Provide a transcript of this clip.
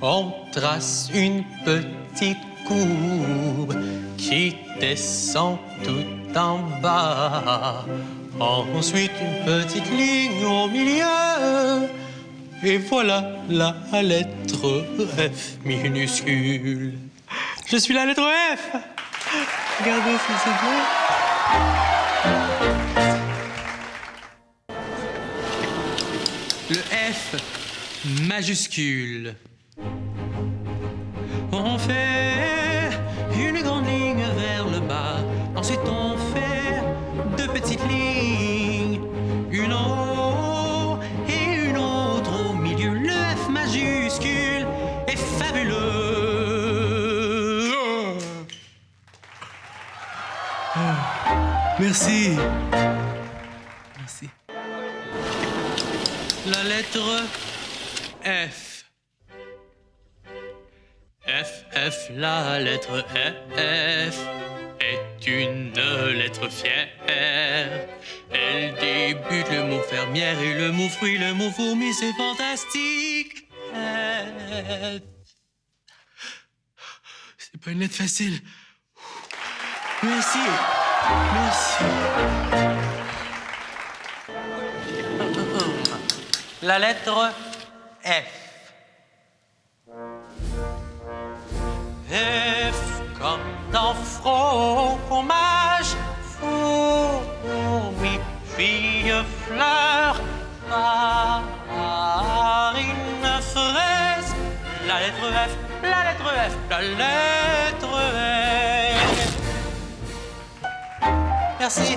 On trace une petite courbe qui descend tout en bas. Ensuite, une petite ligne au milieu. Et voilà la lettre F minuscule. Je suis la lettre F. Regardez si c'est bien. Le F majuscule. On fait une grande ligne vers le bas. Ensuite, on fait deux petites lignes. Une en haut et une autre au milieu. Le F majuscule est fabuleux. Merci. Merci. La lettre F. F, F, la lettre F est une lettre fière. Elle débute le mot fermière et le mot fruit, le mot fourmi, c'est fantastique. C'est pas une lettre facile. Merci. Merci. La lettre F. F comme dans fromage, fourmi, fille, fleur, farine, fraise. La lettre F, la lettre F, la lettre F. Merci.